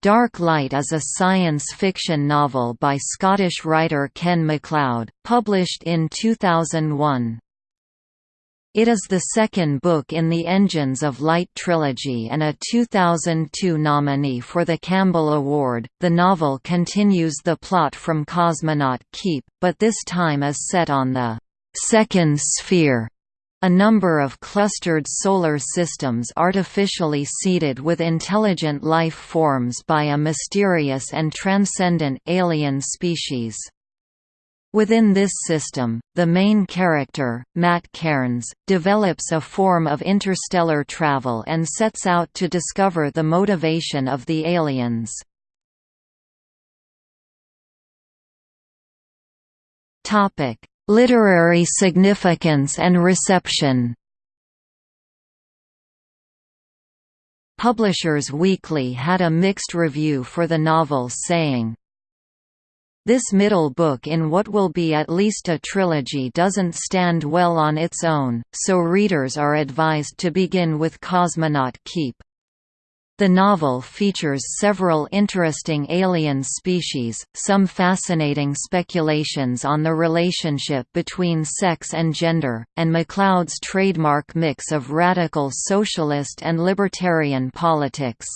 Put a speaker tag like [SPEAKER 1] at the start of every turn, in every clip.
[SPEAKER 1] Dark Light is a science fiction novel by Scottish writer Ken MacLeod, published in 2001. It is the second book in the Engines of Light trilogy and a 2002 nominee for the Campbell Award. The novel continues the plot from Cosmonaut Keep, but this time is set on the second sphere a number of clustered solar systems artificially seeded with intelligent life forms by a mysterious and transcendent alien species. Within this system, the main character, Matt Cairns, develops a form of interstellar travel and sets out to discover the motivation of the aliens. Literary significance and reception Publishers Weekly had a mixed review for the novel saying, this middle book in what will be at least a trilogy doesn't stand well on its own, so readers are advised to begin with Cosmonaut Keep. The novel features several interesting alien species, some fascinating speculations on the relationship between sex and gender, and MacLeod's trademark mix of radical socialist and libertarian politics.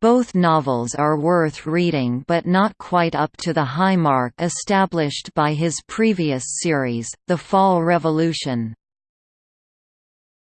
[SPEAKER 1] Both novels are worth reading but not quite up to the high mark established by his previous series, The Fall Revolution.